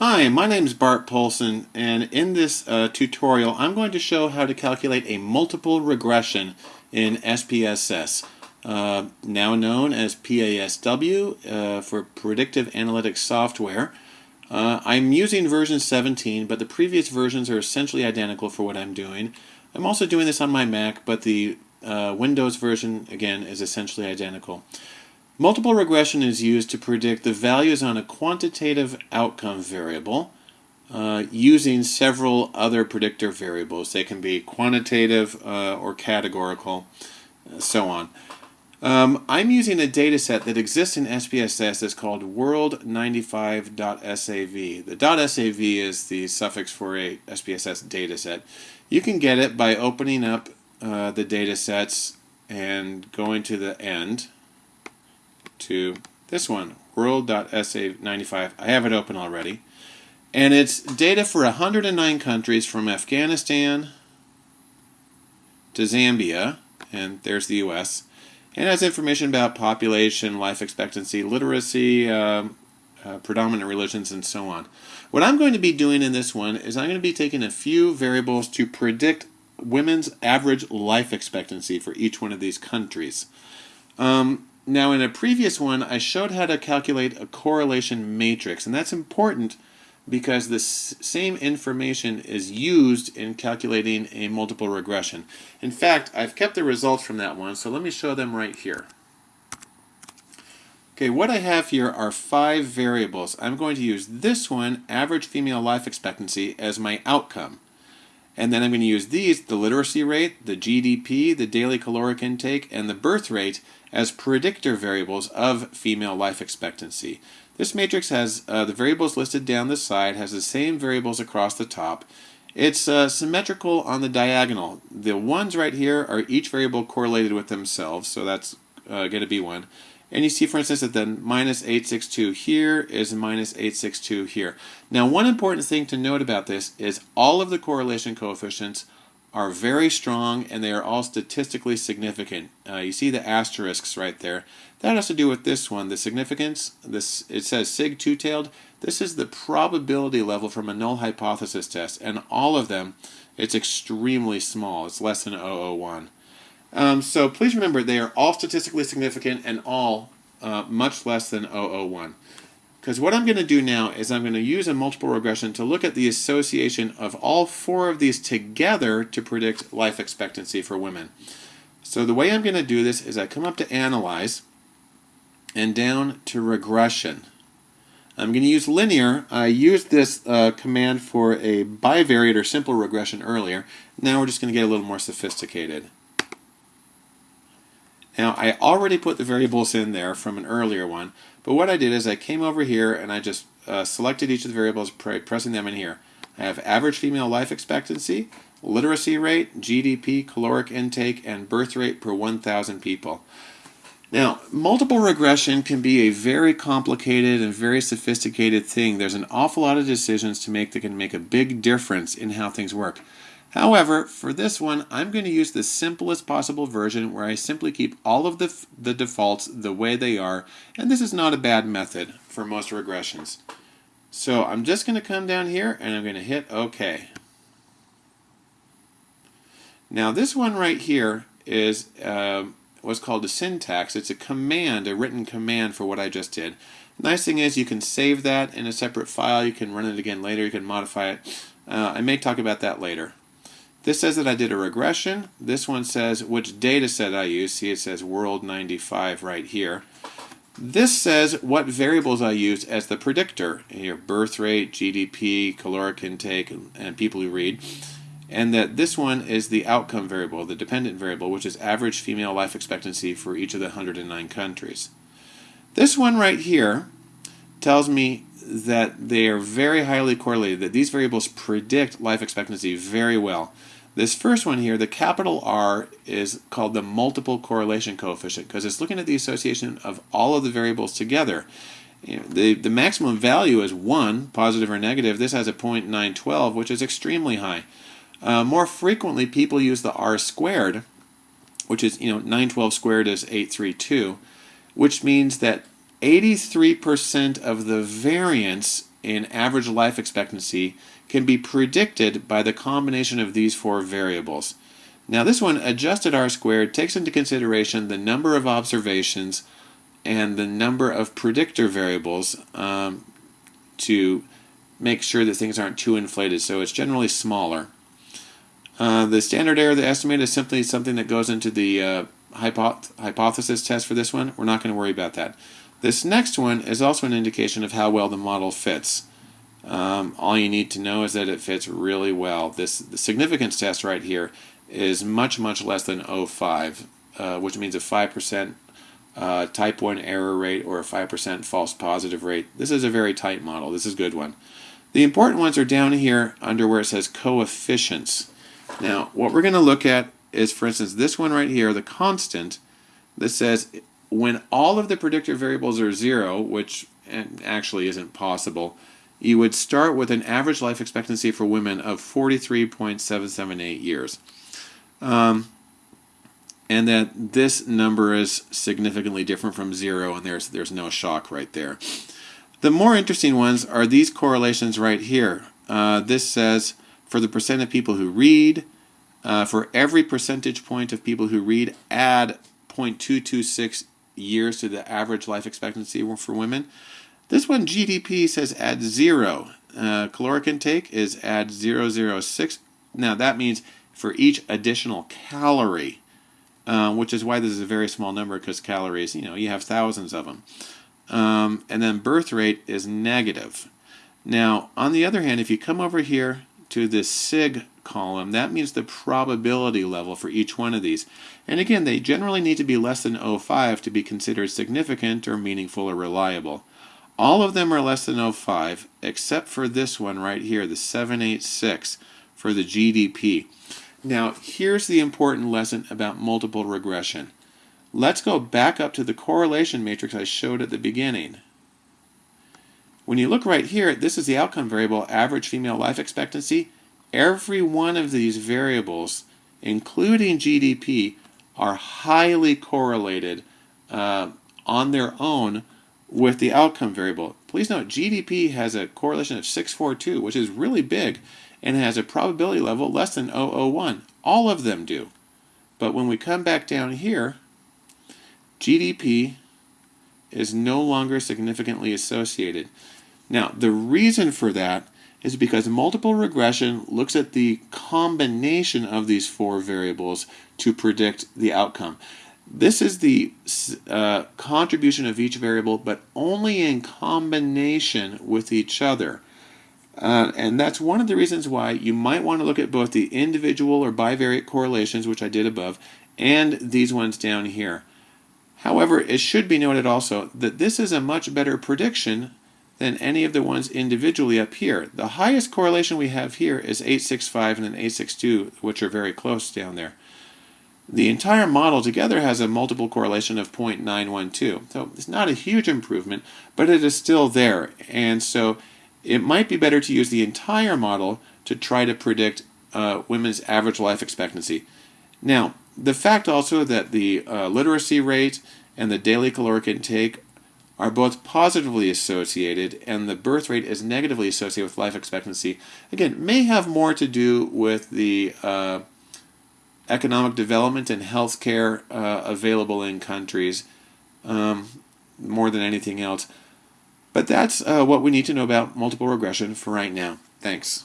Hi, my name is Bart Poulson, and in this uh, tutorial I'm going to show how to calculate a multiple regression in SPSS, uh, now known as PASW uh, for Predictive Analytics Software. Uh, I'm using version 17, but the previous versions are essentially identical for what I'm doing. I'm also doing this on my Mac, but the uh, Windows version, again, is essentially identical. Multiple regression is used to predict the values on a quantitative outcome variable uh, using several other predictor variables. They can be quantitative uh, or categorical, uh, so on. Um, I'm using a data set that exists in SPSS that's called world95.sav. The .sav is the suffix for a SPSS data set. You can get it by opening up uh, the data sets and going to the end to this one, world.sa95. I have it open already. And it's data for 109 countries from Afghanistan to Zambia, and there's the U.S., and has information about population, life expectancy, literacy, um, uh, predominant religions, and so on. What I'm going to be doing in this one is I'm going to be taking a few variables to predict women's average life expectancy for each one of these countries. Um, now in a previous one, I showed how to calculate a correlation matrix, and that's important because the same information is used in calculating a multiple regression. In fact, I've kept the results from that one, so let me show them right here. Okay, what I have here are five variables. I'm going to use this one, average female life expectancy, as my outcome. And then I'm going to use these, the literacy rate, the GDP, the daily caloric intake, and the birth rate as predictor variables of female life expectancy. This matrix has uh, the variables listed down the side, has the same variables across the top. It's uh, symmetrical on the diagonal. The ones right here are each variable correlated with themselves, so that's uh, going to be one. And you see, for instance, that the minus 862 here is minus 862 here. Now, one important thing to note about this is all of the correlation coefficients are very strong and they are all statistically significant. Uh, you see the asterisks right there. That has to do with this one, the significance. This It says sig two-tailed. This is the probability level from a null hypothesis test, and all of them, it's extremely small. It's less than 001. Um, so please remember they are all statistically significant and all uh, much less than 001. Because what I'm going to do now is I'm going to use a multiple regression to look at the association of all four of these together to predict life expectancy for women. So the way I'm going to do this is I come up to Analyze and down to Regression. I'm going to use linear. I used this uh, command for a bivariate or simple regression earlier. Now we're just going to get a little more sophisticated. Now I already put the variables in there from an earlier one, but what I did is I came over here and I just uh, selected each of the variables, pressing them in here. I have average female life expectancy, literacy rate, GDP, caloric intake, and birth rate per 1,000 people. Now, multiple regression can be a very complicated and very sophisticated thing. There's an awful lot of decisions to make that can make a big difference in how things work. However, for this one, I'm going to use the simplest possible version where I simply keep all of the, the defaults the way they are, and this is not a bad method for most regressions. So I'm just going to come down here and I'm going to hit OK. Now this one right here is uh, what's called a syntax. It's a command, a written command for what I just did. Nice thing is you can save that in a separate file. You can run it again later. You can modify it. Uh, I may talk about that later. This says that I did a regression. This one says which data set I used. See, it says world 95 right here. This says what variables I used as the predictor. Here, birth rate, GDP, caloric intake, and people who read. And that this one is the outcome variable, the dependent variable, which is average female life expectancy for each of the 109 countries. This one right here tells me that they are very highly correlated, that these variables predict life expectancy very well. This first one here, the capital R, is called the multiple correlation coefficient because it's looking at the association of all of the variables together. You know, the, the maximum value is 1, positive or negative. This has a 0.912, which is extremely high. Uh, more frequently, people use the R squared, which is, you know, 912 squared is 832, which means that 83% of the variance in average life expectancy can be predicted by the combination of these four variables. Now this one, adjusted R squared, takes into consideration the number of observations and the number of predictor variables um, to make sure that things aren't too inflated, so it's generally smaller. Uh, the standard error, of the estimate, is simply something that goes into the uh, hypoth hypothesis test for this one. We're not going to worry about that. This next one is also an indication of how well the model fits. Um, all you need to know is that it fits really well. This the significance test right here is much, much less than 0.5, uh, which means a 5% uh, type 1 error rate or a 5% false positive rate. This is a very tight model. This is a good one. The important ones are down here under where it says coefficients. Now, what we're going to look at is, for instance, this one right here, the constant, that says when all of the predictor variables are zero, which actually isn't possible, you would start with an average life expectancy for women of 43.778 years. Um, and that this number is significantly different from zero, and there's, there's no shock right there. The more interesting ones are these correlations right here. Uh, this says for the percent of people who read, uh, for every percentage point of people who read, add 0.226 years to the average life expectancy for women. This one, GDP, says add zero. Uh, caloric intake is add 006. Now that means for each additional calorie, uh, which is why this is a very small number because calories, you know, you have thousands of them. Um, and then birth rate is negative. Now, on the other hand, if you come over here to this SIG column, that means the probability level for each one of these. And again, they generally need to be less than 0.5 to be considered significant or meaningful or reliable. All of them are less than 0.5, except for this one right here, the 786 for the GDP. Now, here's the important lesson about multiple regression. Let's go back up to the correlation matrix I showed at the beginning. When you look right here, this is the outcome variable, average female life expectancy. Every one of these variables, including GDP, are highly correlated uh, on their own with the outcome variable. Please note GDP has a correlation of 642, which is really big, and has a probability level less than 001. All of them do. But when we come back down here, GDP is no longer significantly associated. Now, the reason for that is because multiple regression looks at the combination of these four variables to predict the outcome. This is the uh, contribution of each variable, but only in combination with each other. Uh, and that's one of the reasons why you might want to look at both the individual or bivariate correlations, which I did above, and these ones down here. However, it should be noted also that this is a much better prediction than any of the ones individually up here. The highest correlation we have here is 865 and then 862, which are very close down there. The entire model together has a multiple correlation of 0.912. So it's not a huge improvement, but it is still there. And so it might be better to use the entire model to try to predict uh, women's average life expectancy. Now, the fact also that the uh, literacy rate and the daily caloric intake are both positively associated and the birth rate is negatively associated with life expectancy, again, may have more to do with the uh, economic development and health care uh, available in countries um, more than anything else. But that's uh, what we need to know about multiple regression for right now. Thanks.